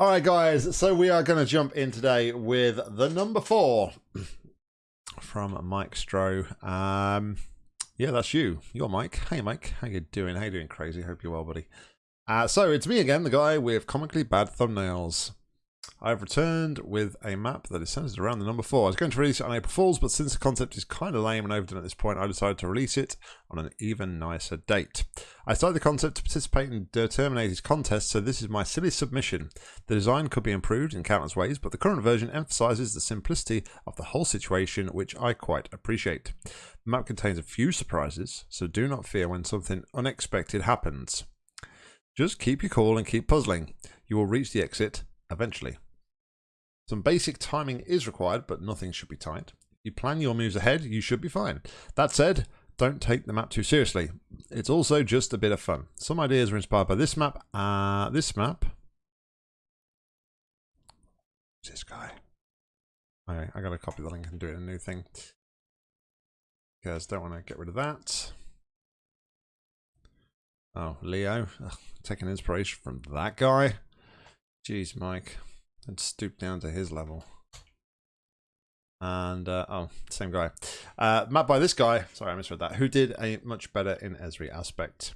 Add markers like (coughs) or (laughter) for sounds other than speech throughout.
All right, guys. So we are going to jump in today with the number four (clears throat) from Mike Stroh. Um, yeah, that's you. You're Mike. Hey, Mike. How you doing? How you doing, crazy? Hope you're well, buddy. Uh, so it's me again, the guy with comically bad thumbnails. I've returned with a map that is centered around the number 4. I was going to release it on April Fool's, but since the concept is kind of lame and overdone at this point, I decided to release it on an even nicer date. I started the concept to participate in Terminator's contest, so this is my silly submission. The design could be improved in countless ways, but the current version emphasizes the simplicity of the whole situation, which I quite appreciate. The map contains a few surprises, so do not fear when something unexpected happens. Just keep your cool and keep puzzling. You will reach the exit eventually. Some basic timing is required, but nothing should be tight. If you plan your moves ahead, you should be fine. That said, don't take the map too seriously. It's also just a bit of fun. Some ideas were inspired by this map. Uh, this map. This guy. I, I gotta copy the link and do it a new thing. Because don't want to get rid of that. Oh, Leo. Ugh, taking inspiration from that guy. Jeez, Mike. Stoop down to his level. And, uh, oh, same guy. Uh, map by this guy, sorry, I misread that, who did a much better in Esri aspect.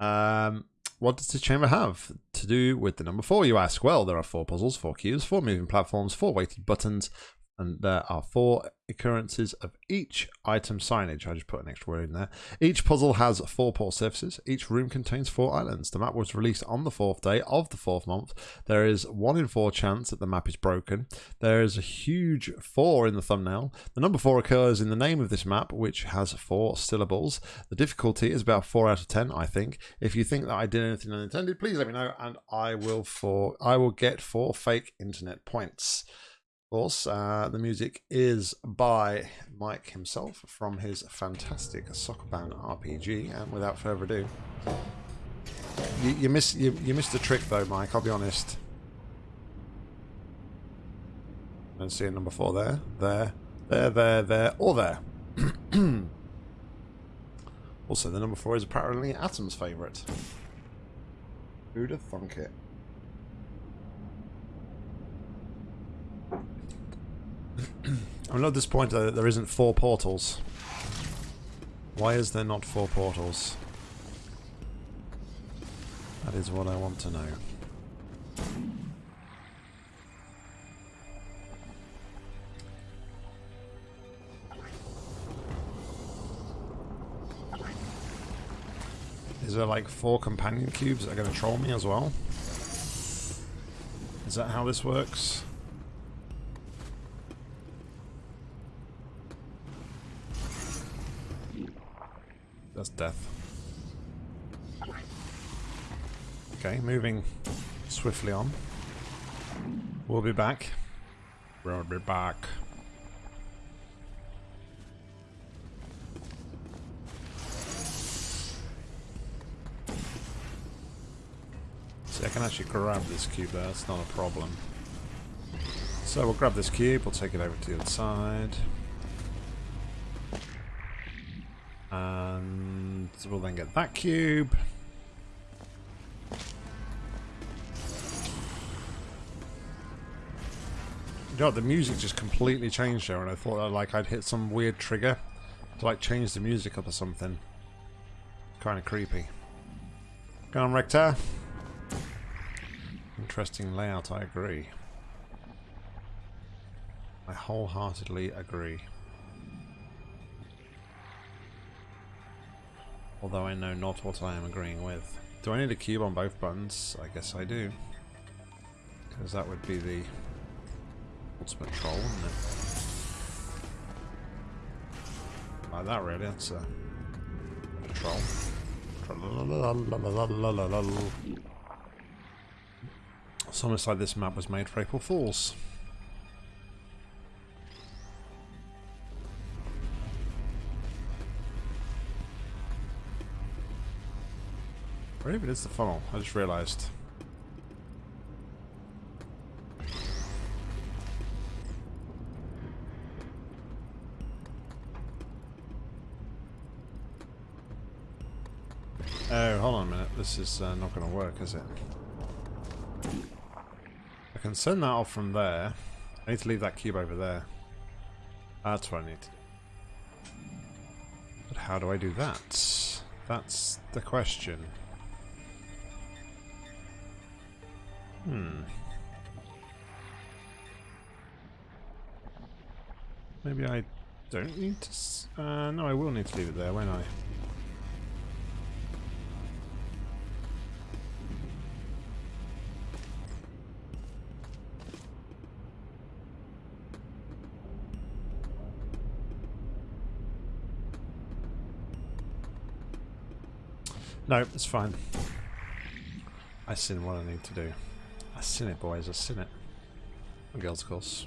Um, what does the chamber have to do with the number four, you ask? Well, there are four puzzles, four cubes, four moving platforms, four weighted buttons, and there are four occurrences of each item signage. I just put an extra word in there. Each puzzle has four port surfaces. Each room contains four islands. The map was released on the fourth day of the fourth month. There is one in four chance that the map is broken. There is a huge four in the thumbnail. The number four occurs in the name of this map, which has four syllables. The difficulty is about four out of ten, I think. If you think that I did anything unintended, please let me know, and I will for I will get four fake internet points. Course, uh, the music is by Mike himself from his fantastic soccer Sokoban RPG. And without further ado, you, you miss you, you missed the trick though, Mike. I'll be honest. Don't see a number four there, there, there, there, there, or there. (clears throat) also, the number four is apparently Atom's favourite. Who'd have thunk it? (clears throat) I'm not disappointed that there isn't four portals. Why is there not four portals? That is what I want to know. Is there like four companion cubes that are going to troll me as well? Is that how this works? That's death. Okay, moving swiftly on. We'll be back. We'll be back. See, I can actually grab this cube there, it's not a problem. So we'll grab this cube, we'll take it over to the other side. And we'll then get that cube. You know, the music just completely changed there, and I thought that, like I'd hit some weird trigger to like change the music up or something. Kind of creepy. Go on, Rector. Interesting layout, I agree. I wholeheartedly agree. Although I know not what I am agreeing with. Do I need a cube on both buttons? I guess I do. Because that would be the ultimate troll, wouldn't it? Like that really, that's a, a troll. It's almost like this map was made for April Fools. Where even is the funnel? I just realised. Oh, hold on a minute. This is uh, not going to work, is it? I can send that off from there. I need to leave that cube over there. That's what I need. But how do I do that? That's the question. Hmm. Maybe I don't need to... Uh, no, I will need to leave it there, won't I? No, it's fine. I seen what I need to do. I seen it, boys. I seen it. And girls, of course.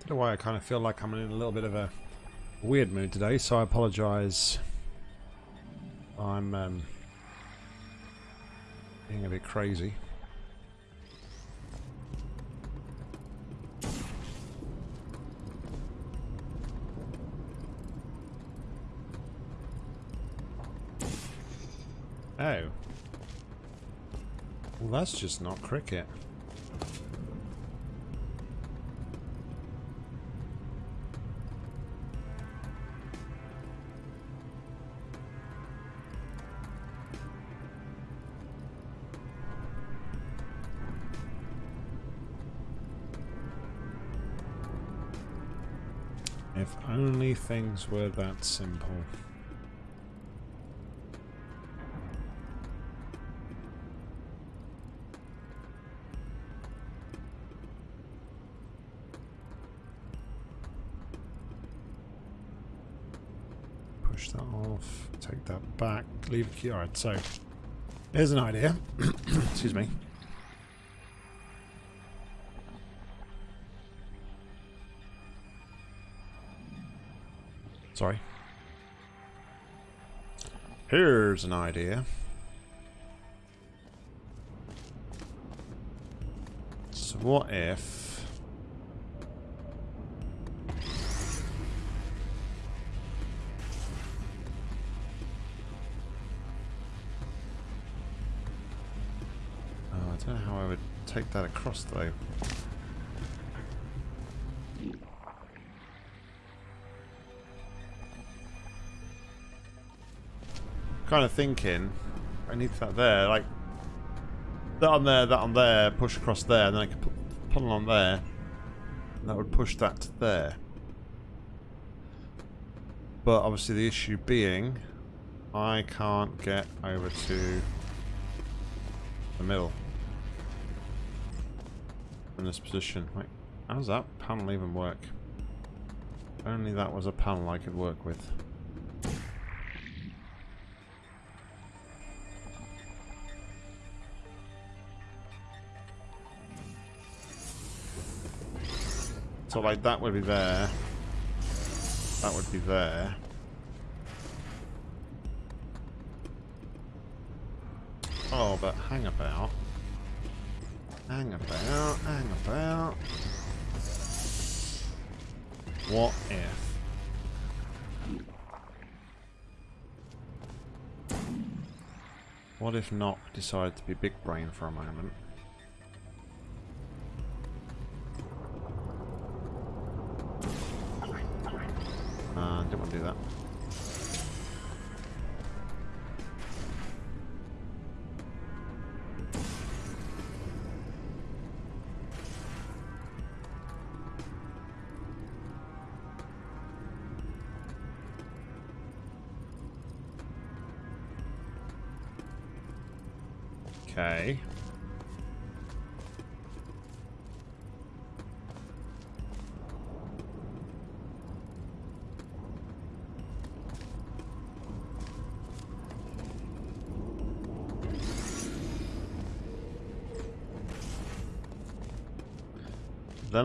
Don't know why I kind of feel like I'm in a little bit of a weird mood today, so I apologise. I'm um, being a bit crazy. Oh. Well, that's just not cricket. If only things were that simple. Leave the key. Alright, so here's an idea. (coughs) Excuse me. Sorry. Here's an idea. So what if... across though. kind of thinking I need that there, like that on there, that on there, push across there, and then I could put, pull on there, and that would push that to there. But obviously the issue being, I can't get over to the middle in this position. Wait, how does that panel even work? Only that was a panel I could work with. So like that would be there. That would be there. Oh, but hang about. Hang about, hang about. What if? What if not decided to be big brain for a moment? Uh, didn't want to do that.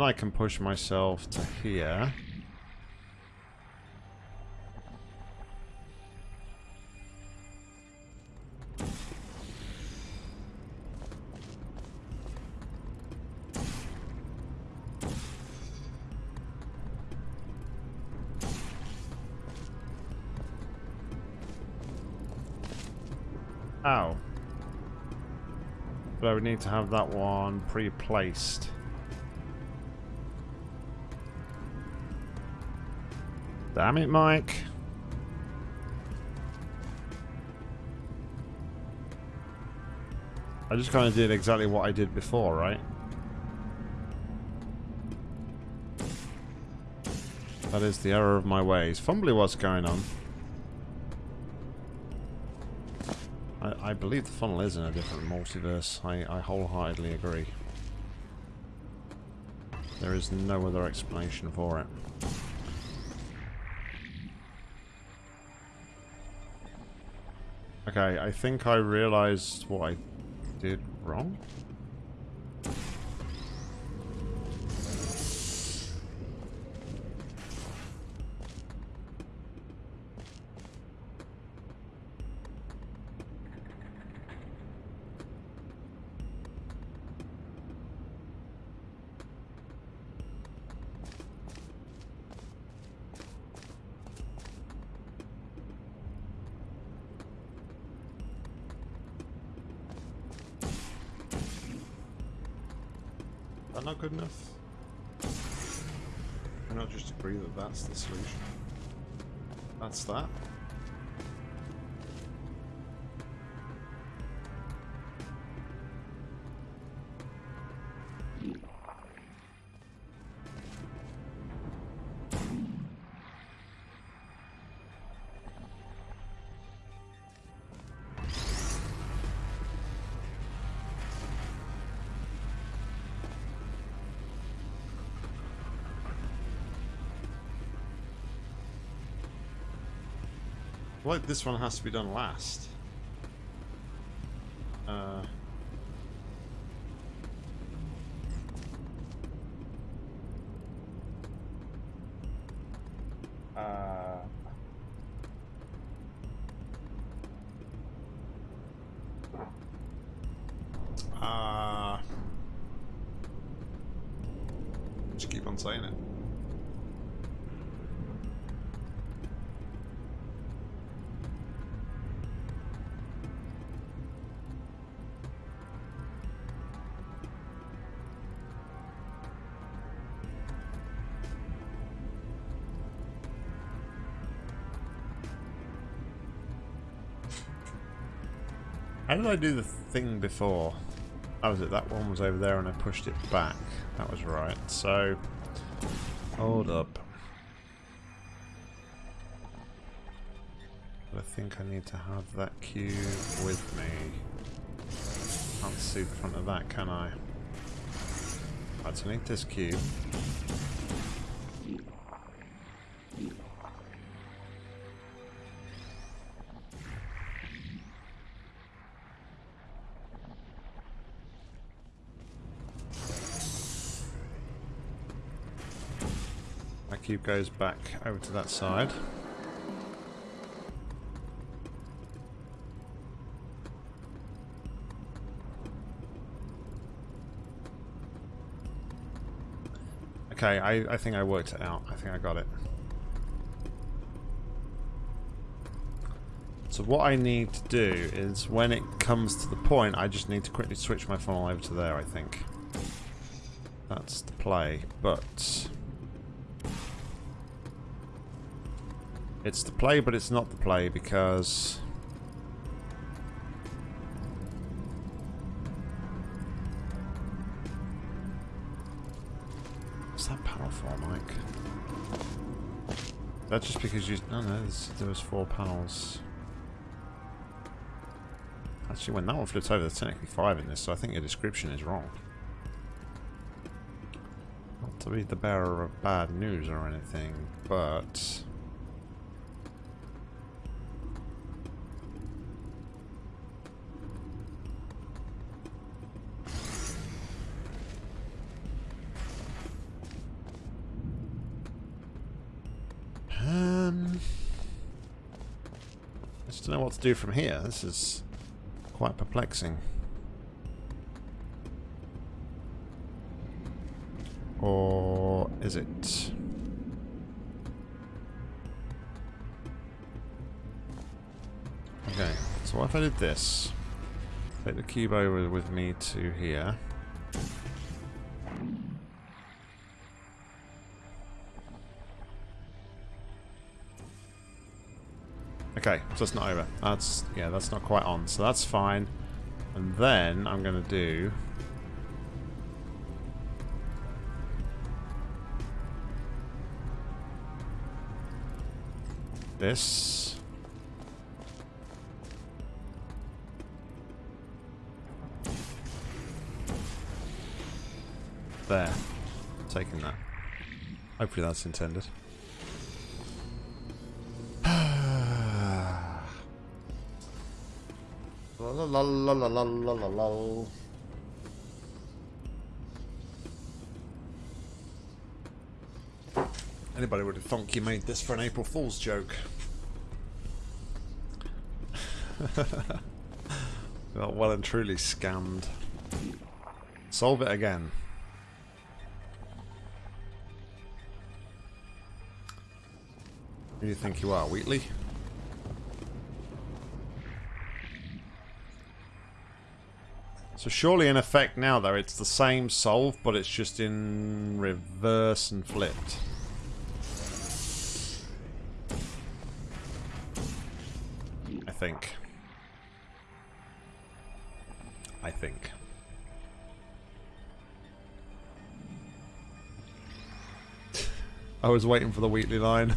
then I can push myself to here. Ow. But I would need to have that one pre-placed. Damn it, Mike. I just kind of did exactly what I did before, right? That is the error of my ways. Fumbly what's going on. I, I believe the funnel is in a different multiverse. I, I wholeheartedly agree. There is no other explanation for it. Okay, I think I realized what I did wrong. Like this one has to be done last. Did I do the thing before? How was it? That one was over there and I pushed it back. That was right. So, hold up. I think I need to have that cube with me. Can't see the front of that, can I? Right, so I need this cube. Cube goes back over to that side. Okay, I, I think I worked it out. I think I got it. So what I need to do is when it comes to the point, I just need to quickly switch my funnel over to there, I think. That's the play, but... It's the play, but it's not the play because... What's that panel for, Mike? That's just because you... Oh, no, no, there was four panels. Actually, when that one flips over, there's technically five in this, so I think your description is wrong. Not to be the bearer of bad news or anything, but... don't know what do from here. This is quite perplexing. Or is it? Okay, So what if I did this? Take the cube over with me to here. Okay, so it's not over. That's, yeah, that's not quite on. So that's fine. And then I'm going to do... This. There. Taking that. Hopefully that's intended. La la la la la la la. Anybody would have thunk you made this for an April Fool's joke. Well and truly scammed. Solve it again. Who do you think you are, Wheatley? So surely in effect now though it's the same solve but it's just in reverse and flipped. I think. I think. (laughs) I was waiting for the Wheatley line.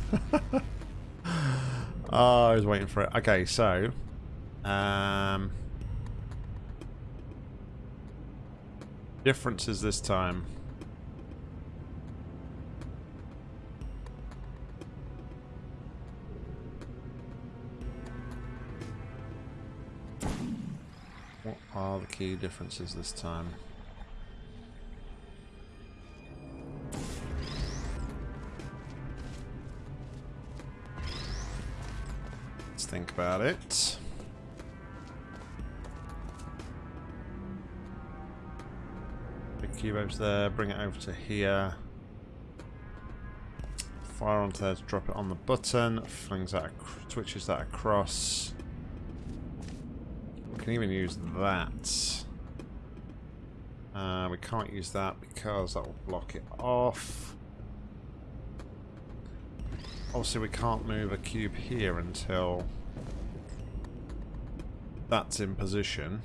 oh, (laughs) I was waiting for it. Okay, so um differences this time. What are the key differences this time? Let's think about it. Cube over there, bring it over to here. Fire onto there to drop it on the button, flings that, twitches that across. We can even use that. Uh, we can't use that because that will block it off. Obviously we can't move a cube here until that's in position.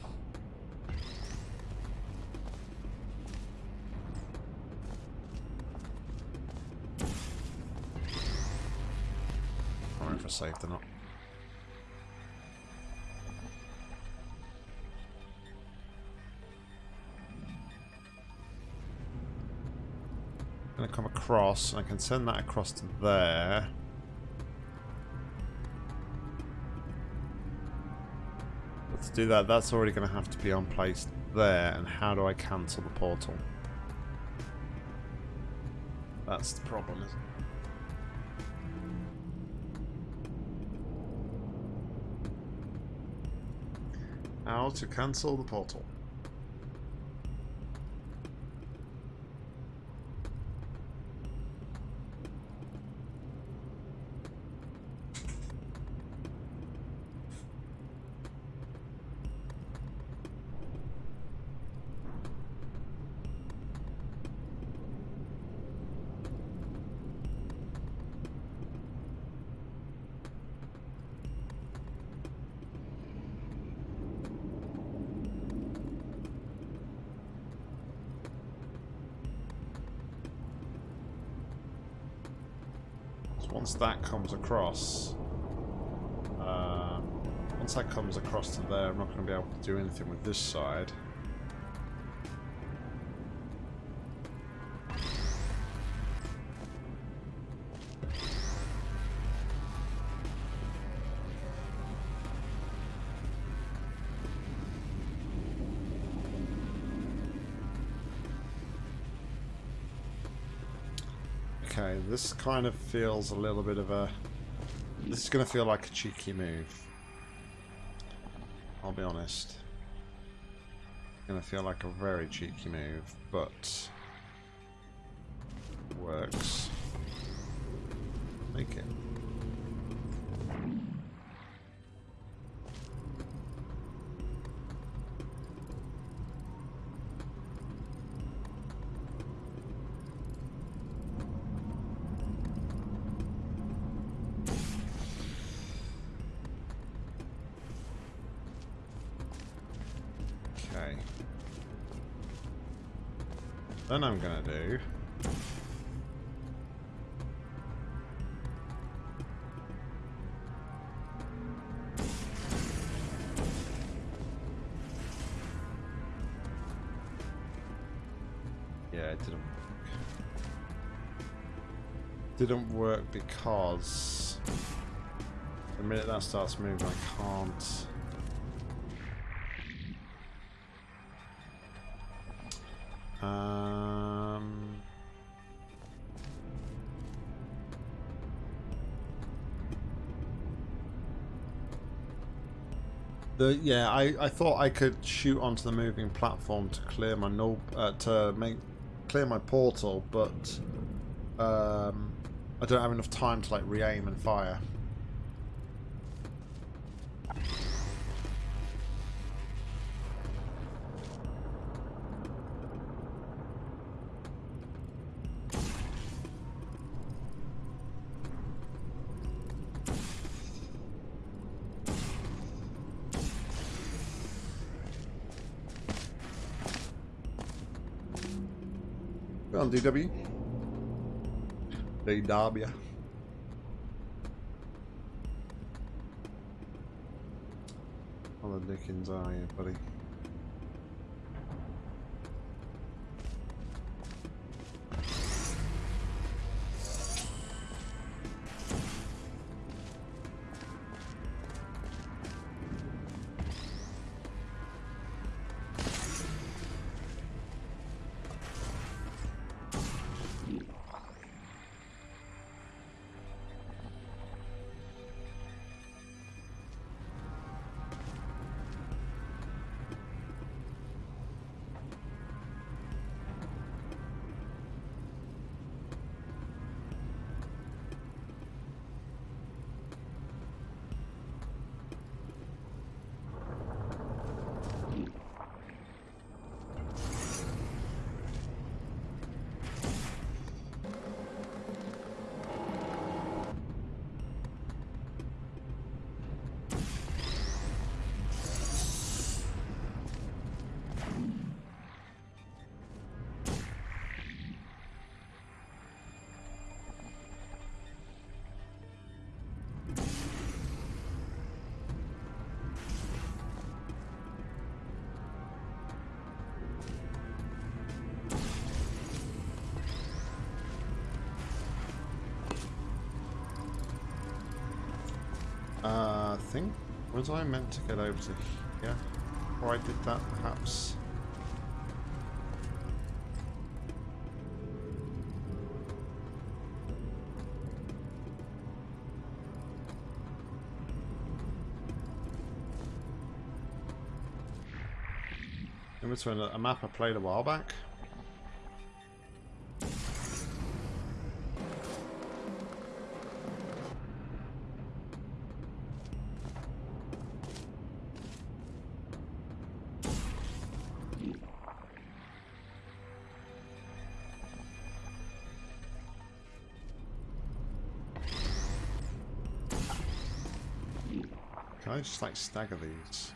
Saved or not. going to come across, and I can send that across to there. But to do that, that's already going to have to be on place there, and how do I cancel the portal? That's the problem, isn't it? To cancel the portal. once that comes across, uh, once that comes across to there, I'm not going to be able to do anything with this side. Okay, this kind of feels a little bit of a... This is going to feel like a cheeky move. I'll be honest. It's going to feel like a very cheeky move, but... it Works. Make it. I'm gonna do Yeah, it didn't work. Didn't work because the minute that starts moving I can't the yeah, I I thought I could shoot onto the moving platform to clear my null uh, to make clear my portal, but um, I don't have enough time to like re-aim and fire. DW. DW. How the dickens are you, buddy? Was I meant to get over to here? Or I did that perhaps? In between a map I played a while back. I just like stagger these?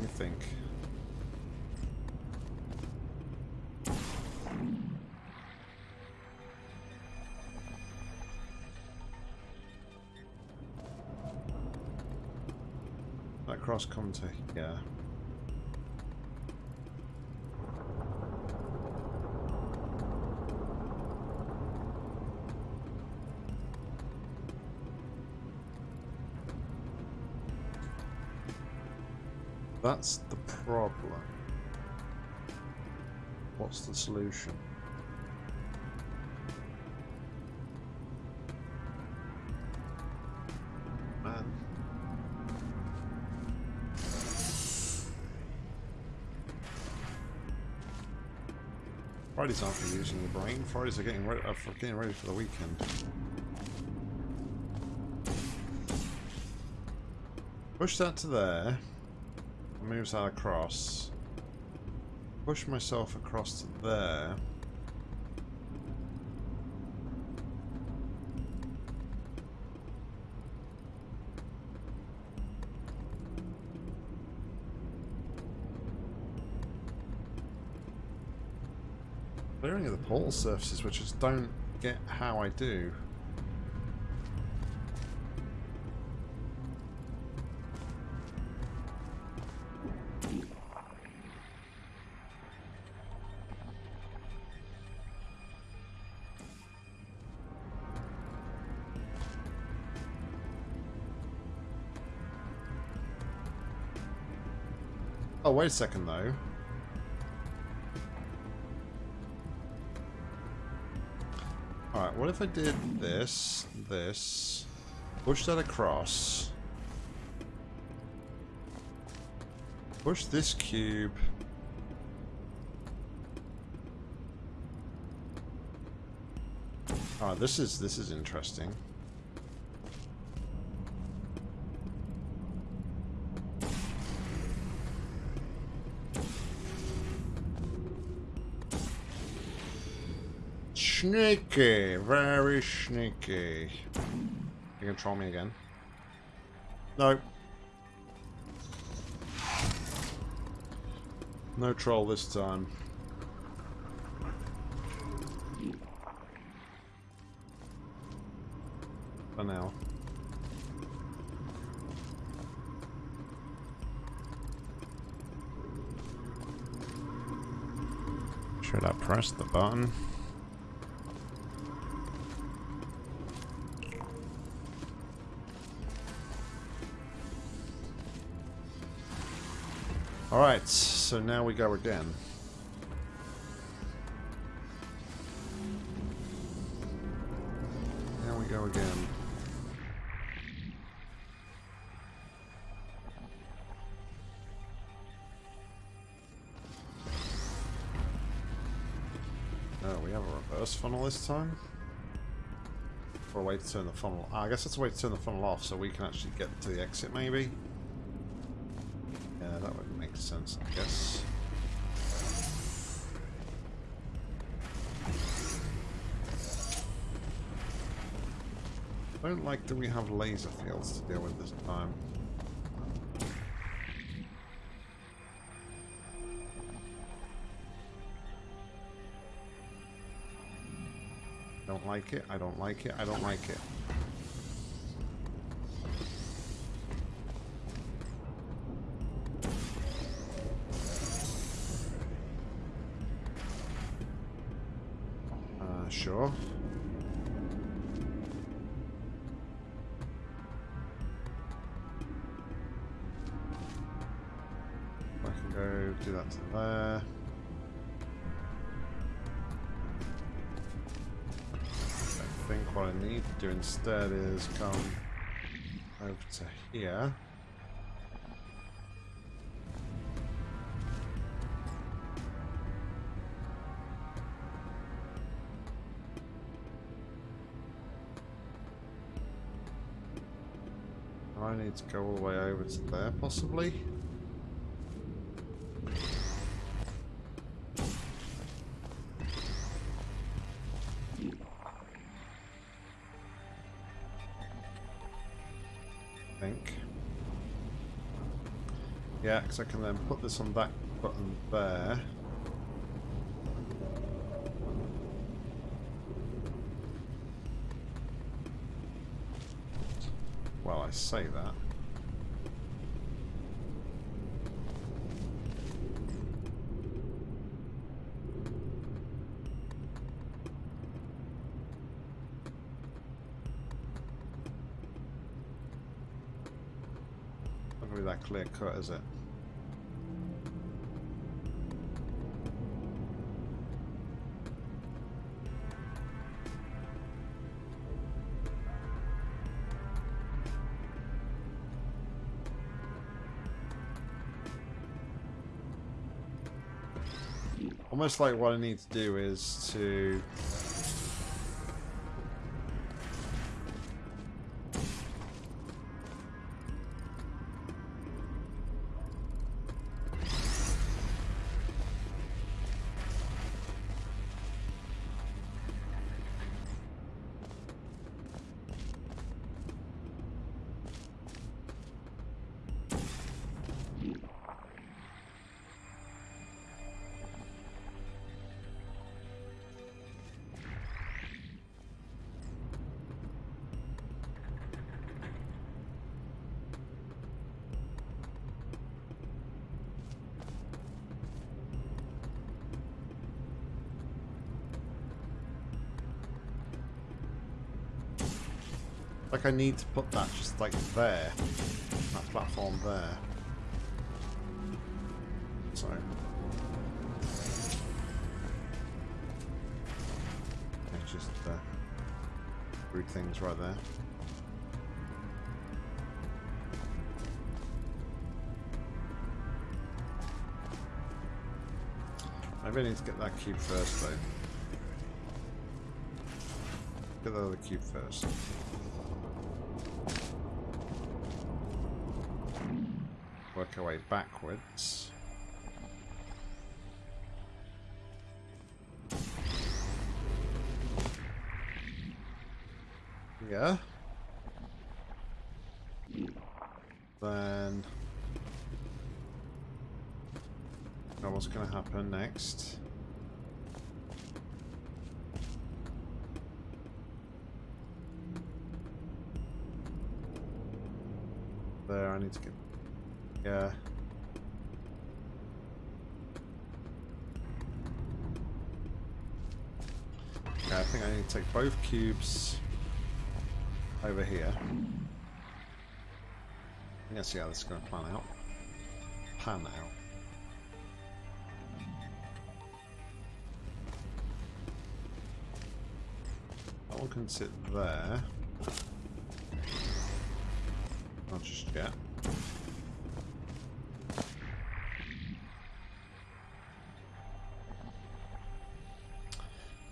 You think? That cross to yeah. That's the problem. What's the solution? Man. Fridays aren't for using your brain. Fridays are getting ready, uh, for getting ready for the weekend. Push that to there moves that across. Push myself across to there. Clearing of the portal surfaces, which I just don't get how I do. Oh, wait a second, though. Alright, what if I did this, this, push that across, push this cube, Alright, this is, this is interesting. Sneaky, very sneaky. You can troll me again. No. No troll this time. For now. Should I press the button? So now we go again. Now we go again. Oh, we have a reverse funnel this time? Or a way to turn the funnel... I guess that's a way to turn the funnel off so we can actually get to the exit, maybe? I guess. I don't like that we have laser fields to deal with this time. Don't like it, I don't like it, I don't like it. Instead is come over to here. I need to go all the way over to there, possibly. I can then put this on that button there. Well, I say that clear cut, is it? Almost like what I need to do is to Like I need to put that just like there. That platform there. So. It's just uh, rude things right there. I really need to get that cube first though. Get the other cube first. Work our way backwards. Yeah. Then... Now what's going to happen next? There, I need to get... Yeah. Uh, okay, I think I need to take both cubes over here. Let's see how this is going to plan out. Pan out. That one can sit there. Not just yet.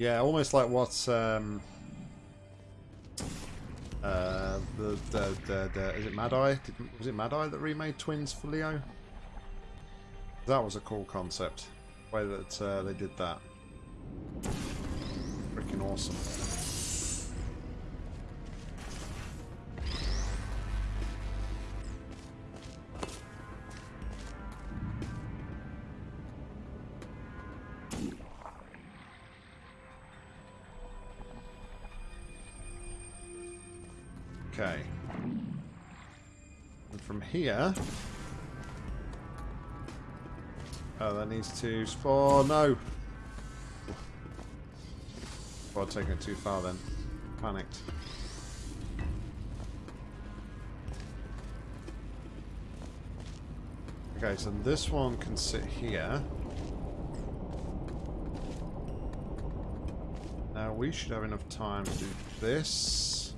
Yeah, almost like what um, uh, the, the, the, the is it Mad Eye? Did, was it Mad Eye that remade Twins for Leo? That was a cool concept. The way that uh, they did that. Freaking awesome. Needs to spawn. No! Well, taking it too far then. Panicked. Okay, so this one can sit here. Now we should have enough time to do this.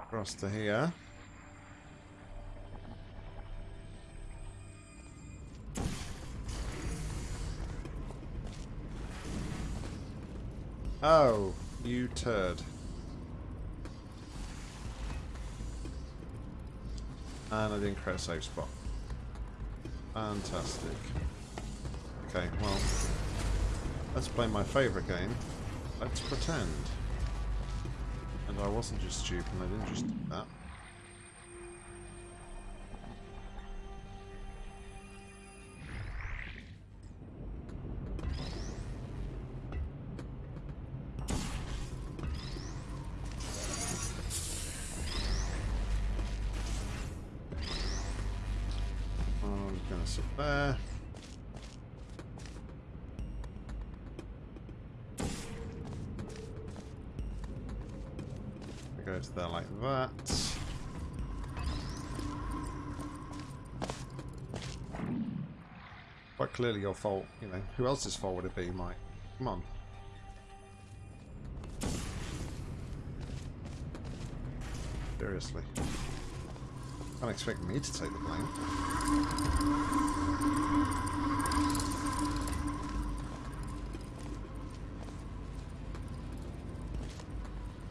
Across to here. Oh, you turd. And I didn't create a safe spot. Fantastic. Okay, well, let's play my favourite game. Let's pretend. And I wasn't just stupid, I didn't just do that. Your fault, you know. Who else's fault would it be, Mike? Come on. Seriously. Don't expect me to take the blame.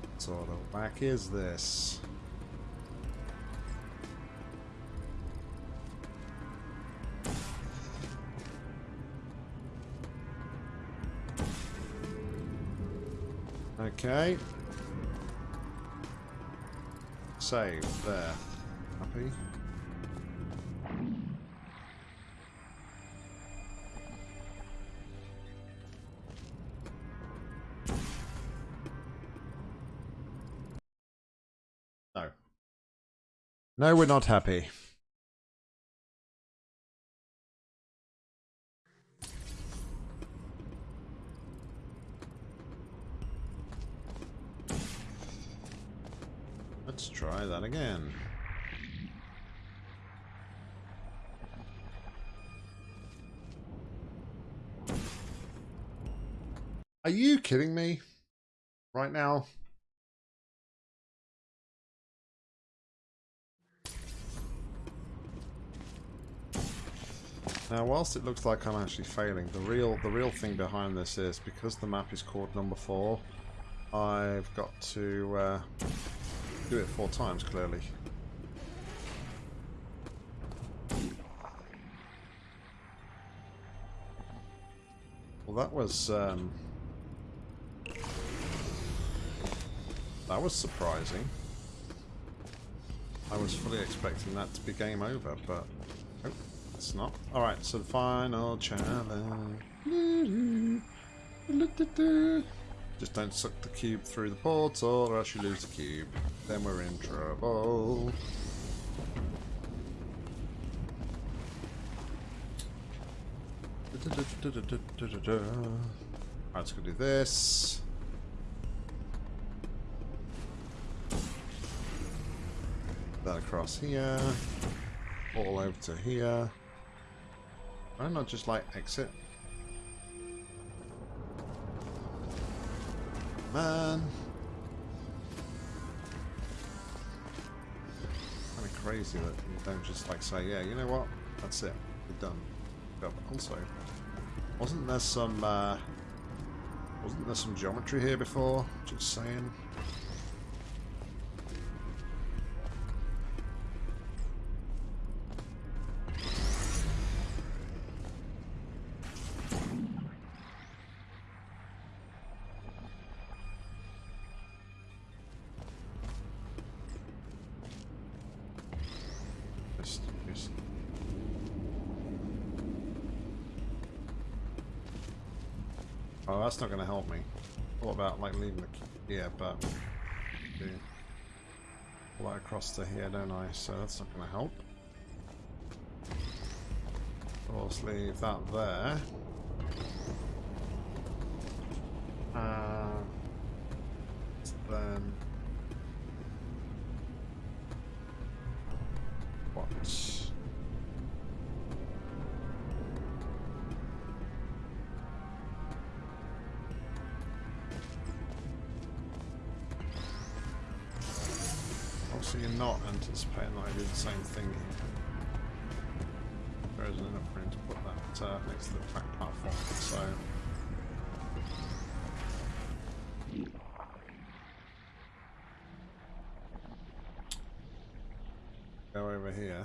What sort of is this? Save there. Happy. No. No, we're not happy. Let's try that again. Are you kidding me? Right now? Now, whilst it looks like I'm actually failing, the real the real thing behind this is because the map is called number four, I've got to uh, do it four times, clearly. Well, that was... Um, that was surprising. I was fully expecting that to be game over, but... Oh, it's not. Alright, so the final challenge. Just don't suck the cube through the portal or else you lose the cube. Then we're in trouble. Alright, let's go do this. That across here. All over to here. Why not just like exit? Man. Kind of crazy that you don't just like say, yeah, you know what? That's it. We're done. But also, wasn't there some, uh, wasn't there some geometry here before? Just saying. Oh, that's not going to help me. What about like leaving the yeah, but do pull that across to here, don't I? So that's not going to help. Course, leave that there. Uh, next to the track platform, so... Go over here.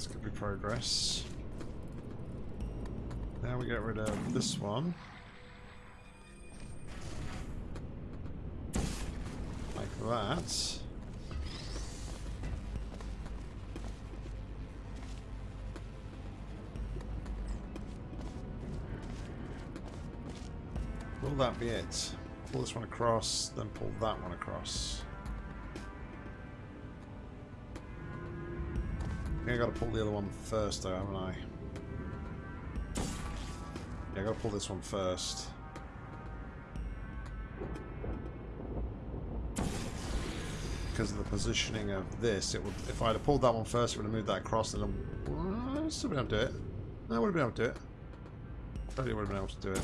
This could be progress. Now we get rid of this one. Like that. Will that be it? Pull this one across, then pull that one across. Think I gotta pull the other one first though, haven't I? Yeah, I gotta pull this one first. Because of the positioning of this, it would if I'd have pulled that one first, it would have moved that across and I still been able to do it. I would have been able to do it. Totally would have been able to do it.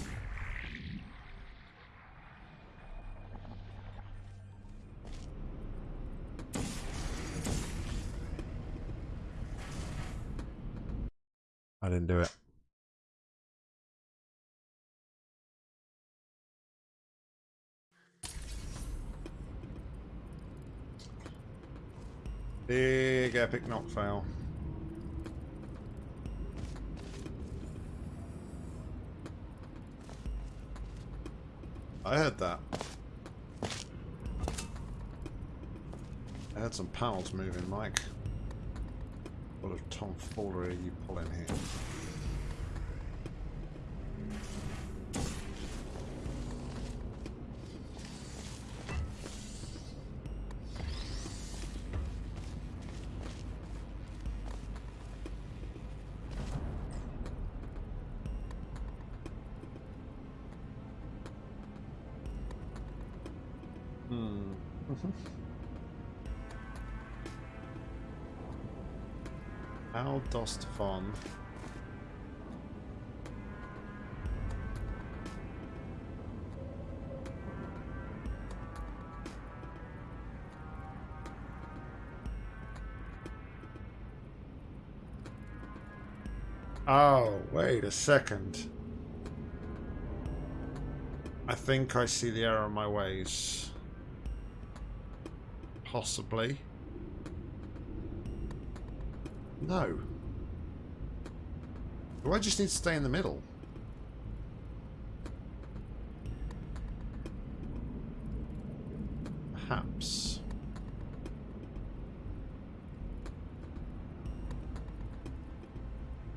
I didn't do it. Epic knock fail. I heard that. I had some panels moving, Mike. What a tomfoolery you pulling here? Von Oh, wait a second. I think I see the error in my ways. Possibly. No. Do I just need to stay in the middle? Perhaps.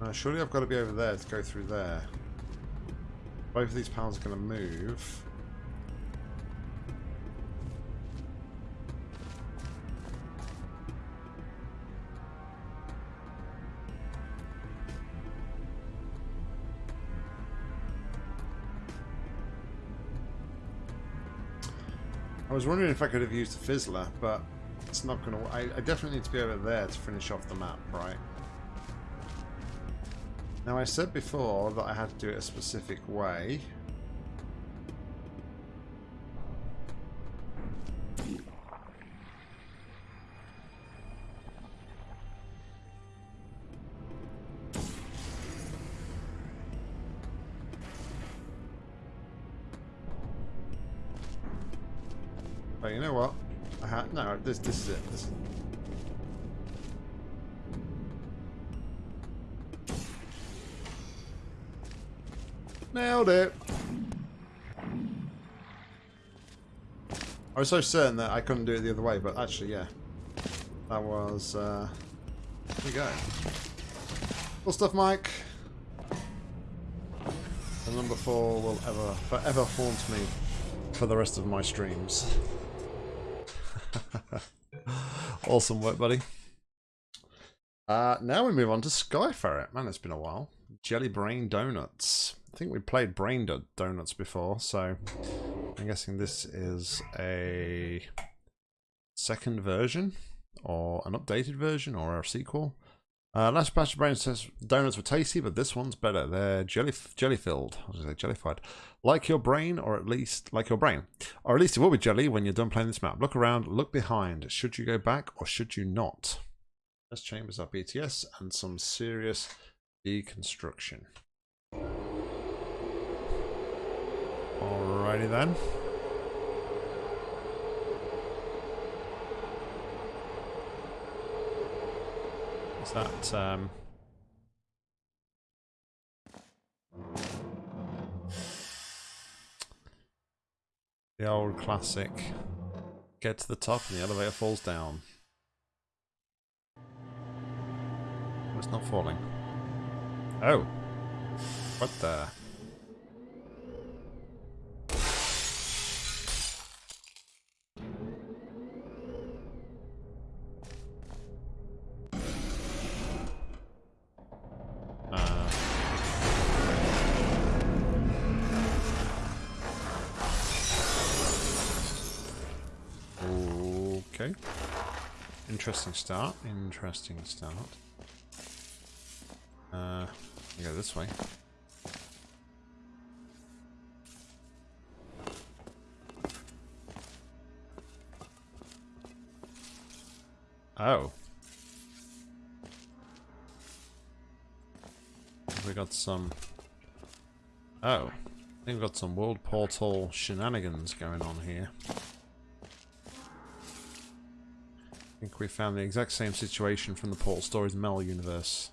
Uh, surely I've got to be over there to go through there. Both of these panels are going to move. Was wondering if I could have used the Fizzler, but it's not going to... I, I definitely need to be over there to finish off the map, right? Now I said before that I had to do it a specific way. I was so certain that I couldn't do it the other way, but actually, yeah. That was, uh... We go. Cool stuff, Mike. The number four will ever, forever haunt me for the rest of my streams. (laughs) awesome work, buddy. Uh, now we move on to Sky Ferret. Man, it's been a while. Jelly Brain Donuts. I think we played Brain Donuts before, so I'm guessing this is a second version, or an updated version, or a sequel. Uh, last batch of brain says donuts were tasty, but this one's better. They're jelly jelly filled. I was say like your brain, or at least like your brain, or at least it will be jelly when you're done playing this map. Look around, look behind. Should you go back or should you not? Let's chambers up BTS and some serious deconstruction. Alrighty then. Is that um the old classic get to the top and the elevator falls down. it's not falling. Oh. What the Interesting start. Interesting start. Uh, you go this way. Oh. We got some... Oh. I think we've got some world portal shenanigans going on here. I think we found the exact same situation from the Portal Stories Mel universe.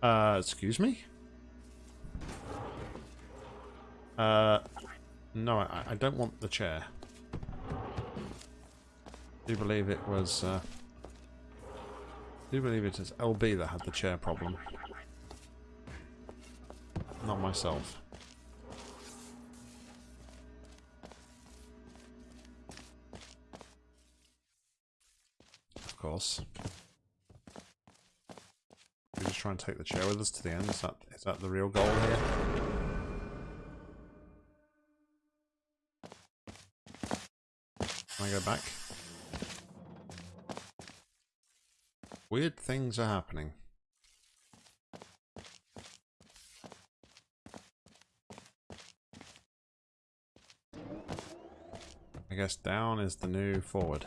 Uh, excuse me? Uh, No, I, I don't want the chair. I do believe it was... Uh, I do believe it is LB that had the chair problem. Not myself. Course. We just try and take the chair with us to the end. Is that is that the real goal here? Can I go back? Weird things are happening. I guess down is the new forward.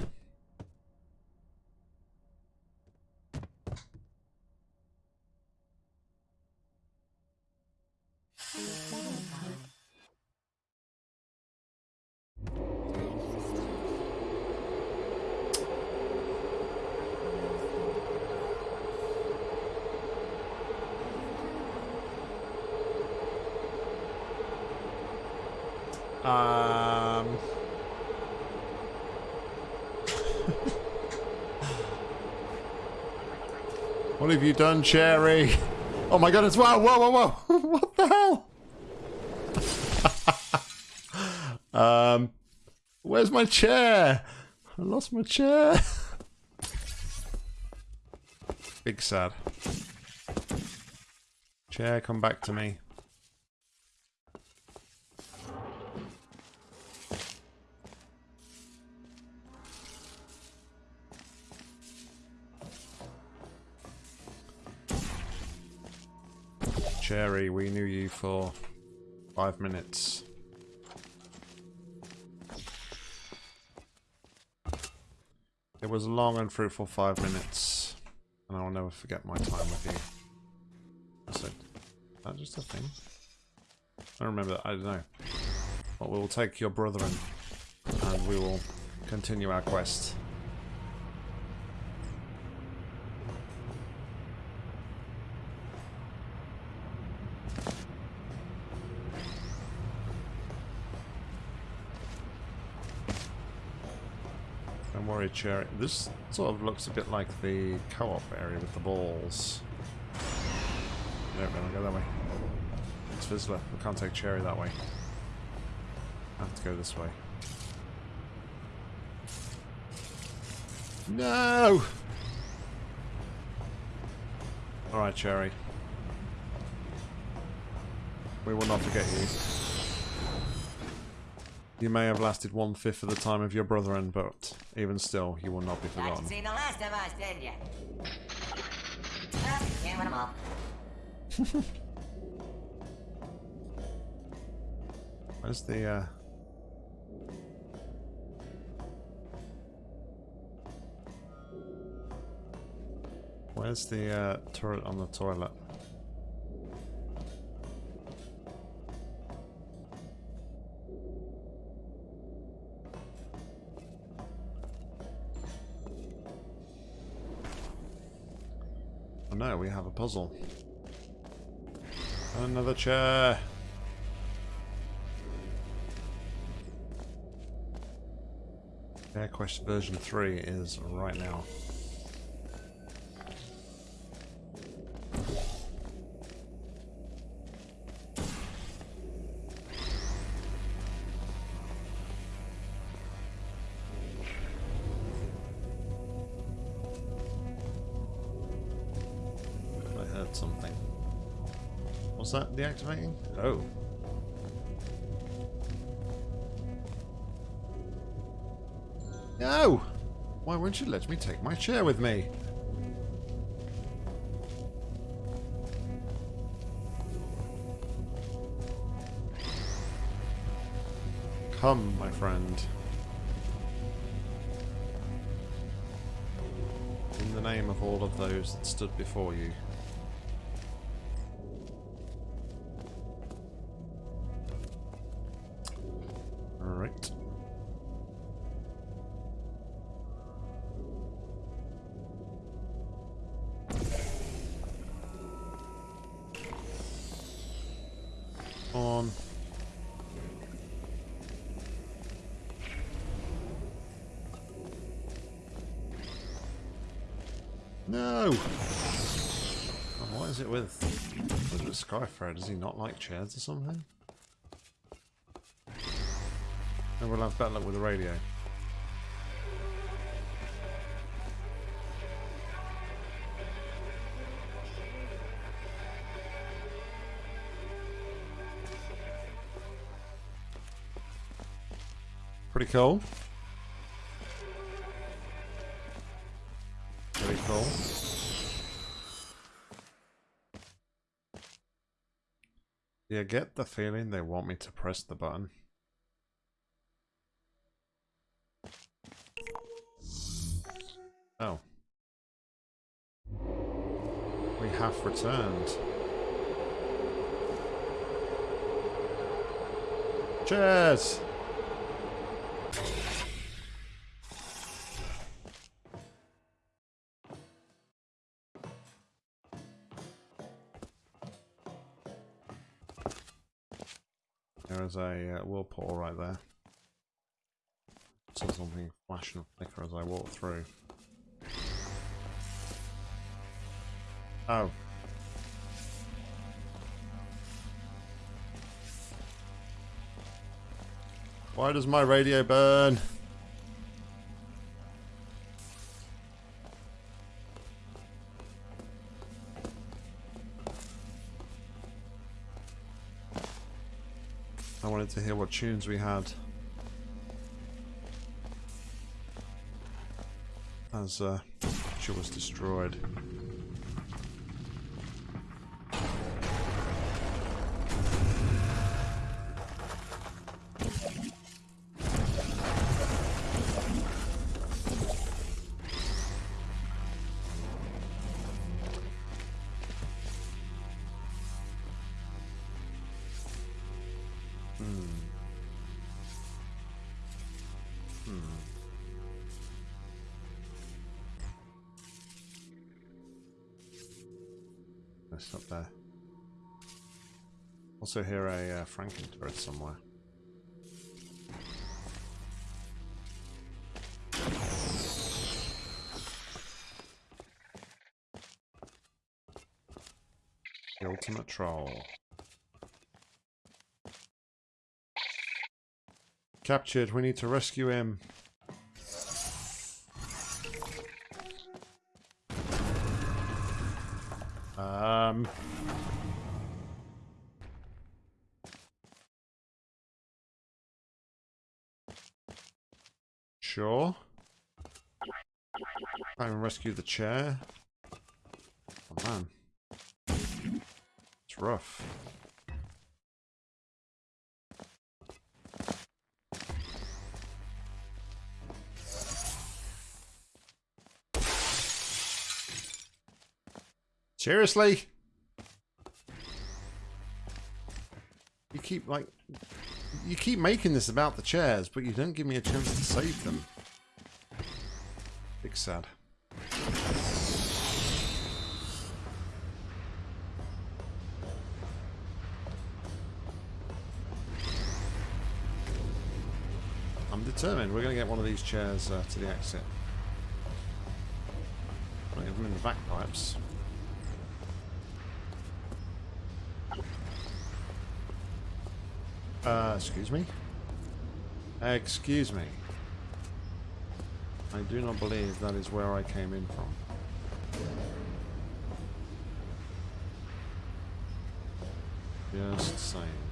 Done, Cherry? Oh my goodness, wow, whoa, whoa, whoa. (laughs) what the hell? (laughs) um, where's my chair? I lost my chair. (laughs) Big sad. Chair, come back to me. For five minutes. It was a long and fruitful five minutes, and I will never forget my time with you. Is that just a thing? I remember that, I don't know. But we will take your brethren, and we will continue our quest. Cherry. This sort of looks a bit like the co-op area with the balls. No, we're go that way. It's fizzler. We can't take cherry that way. I have to go this way. No! Alright, Cherry. We will not forget you. You may have lasted one fifth of the time of your brethren, but even still, you will not be forgotten. seen the last of us, did you? Well, can't win them all. (laughs) Where's the, uh... Where's the, uh, turret on the toilet? Oh, we have a puzzle. Another chair. Air Quest version 3 is right now. That deactivating? Oh. No! Why won't you let me take my chair with me? Come, my friend. In the name of all of those that stood before you. Does he not like chairs or something? And we'll have better luck with the radio. Pretty cool. Yeah, get the feeling they want me to press the button. Oh. We have returned. Cheers! There is a uh, whirlpool right there. Saw something flash and flicker as I walk through. Oh. Why does my radio burn? To hear what tunes we had. As uh, she was destroyed. Somewhere. The ultimate troll. Captured, we need to rescue him. Um... rescue the chair. Oh man. It's rough. Seriously? You keep like you keep making this about the chairs, but you don't give me a chance to save them. Big sad. Determined. We're going to get one of these chairs uh, to the exit. Even in the back pipes. Uh, excuse me? Excuse me. I do not believe that is where I came in from. Just saying.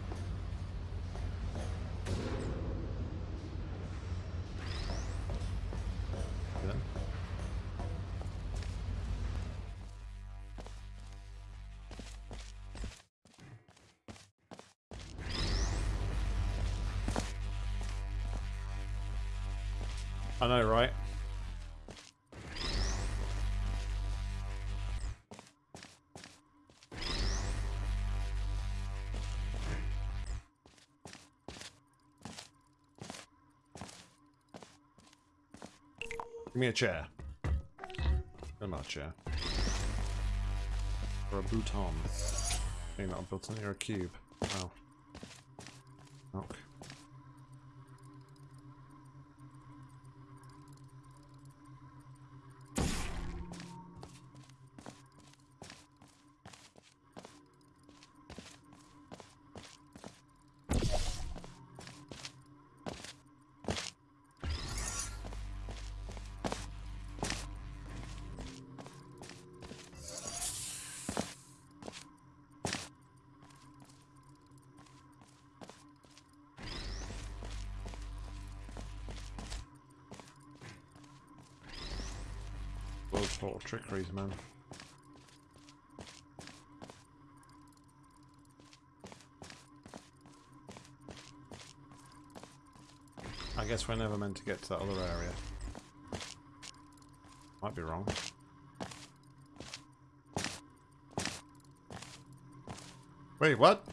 I know, right? Give me a chair. Give me a chair. Or a bouton. Maybe not a button, or a cube. Oh. Trickeries, man. I guess we're never meant to get to that other area. Might be wrong. Wait, what?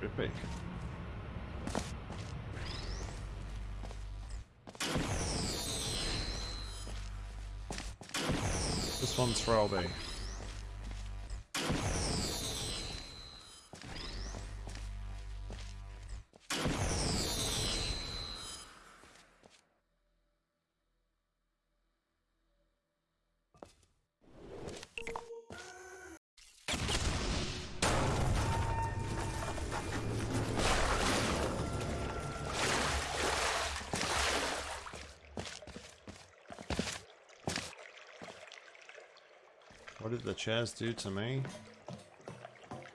Big. This one's for LB. The chairs do to me?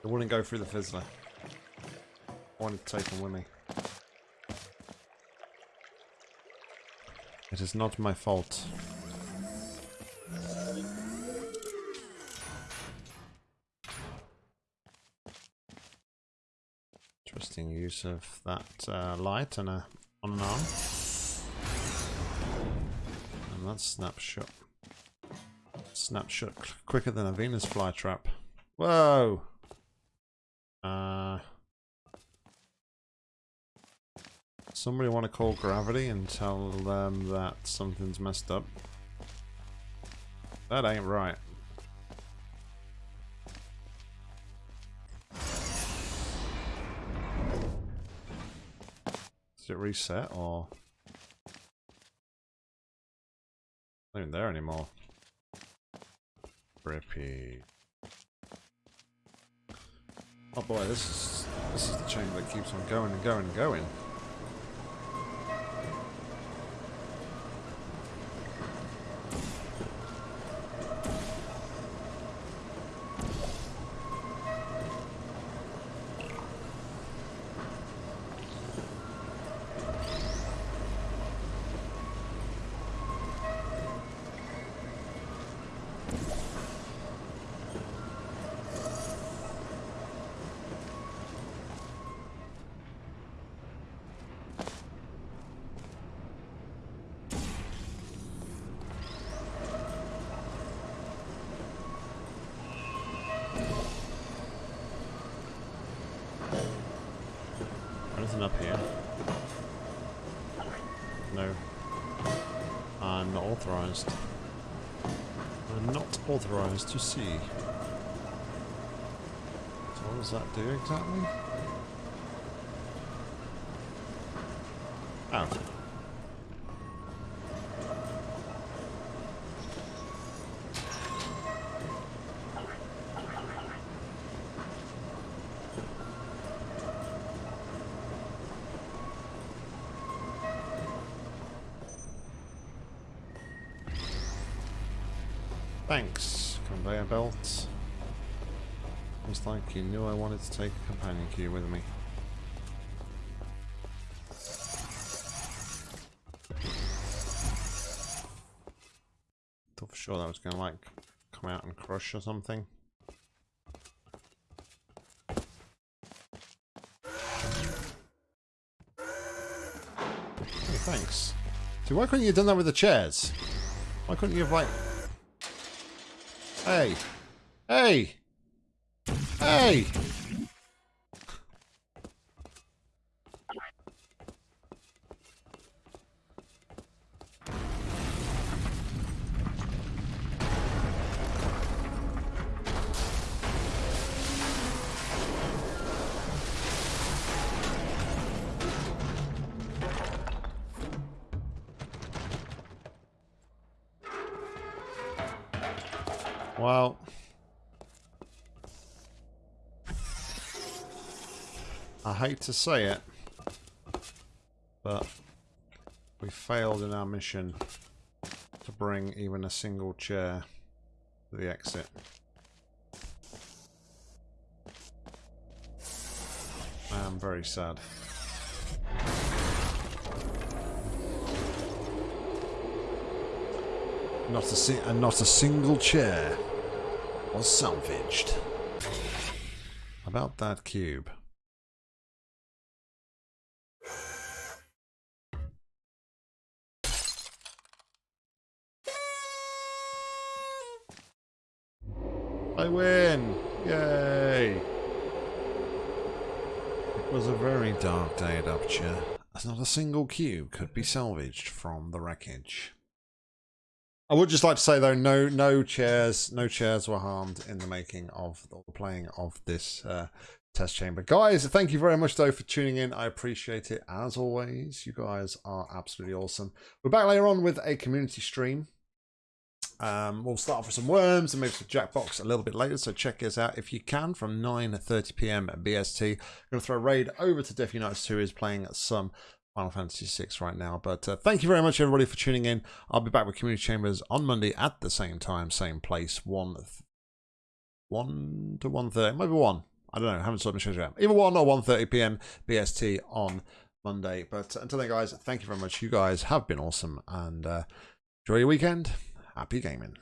It wouldn't go through the fizzler. I wanted to take them with me. It is not my fault. Interesting use of that uh, light and a on an arm. And that snapshot. Snapshot quicker than a Venus flytrap. Whoa! Uh, somebody want to call gravity and tell them that something's messed up? That ain't right. Does it reset or? Not even there anymore. Rippy. Oh boy, this is this is the chamber that keeps on going and going and going. Anything up here? No. I'm not authorized. I'm not authorized to see. So what does that do exactly? Oh. Thanks, conveyor belt. It's like you knew I wanted to take a companion key with me. Thought for sure that was gonna like come out and crush or something. Thanks. See, why couldn't you have done that with the chairs? Why couldn't you have like Hey! Hey! Hey! Well, I hate to say it, but we failed in our mission to bring even a single chair to the exit. I am very sad. Not a and not a single chair was salvaged. About that cube. I win! Yay! It was a very dark day at Aperture, as not a single cube could be salvaged from the wreckage. I would just like to say though, no, no chairs, no chairs were harmed in the making of the playing of this uh, test chamber. Guys, thank you very much though for tuning in. I appreciate it as always. You guys are absolutely awesome. We're back later on with a community stream. Um, we'll start off with some worms and maybe some Jackbox a little bit later, so check us out if you can from 9.30pm BST. I'm going to throw a raid over to Death Unites who is playing some Final Fantasy VI right now. But uh, thank you very much, everybody, for tuning in. I'll be back with Community Chambers on Monday at the same time, same place, 1, 1 to 1.30, maybe 1. I don't know, haven't sorted my schedule out. Either 1 or 1.30pm BST on Monday. But until then, guys, thank you very much. You guys have been awesome, and uh, enjoy your weekend happy gaming.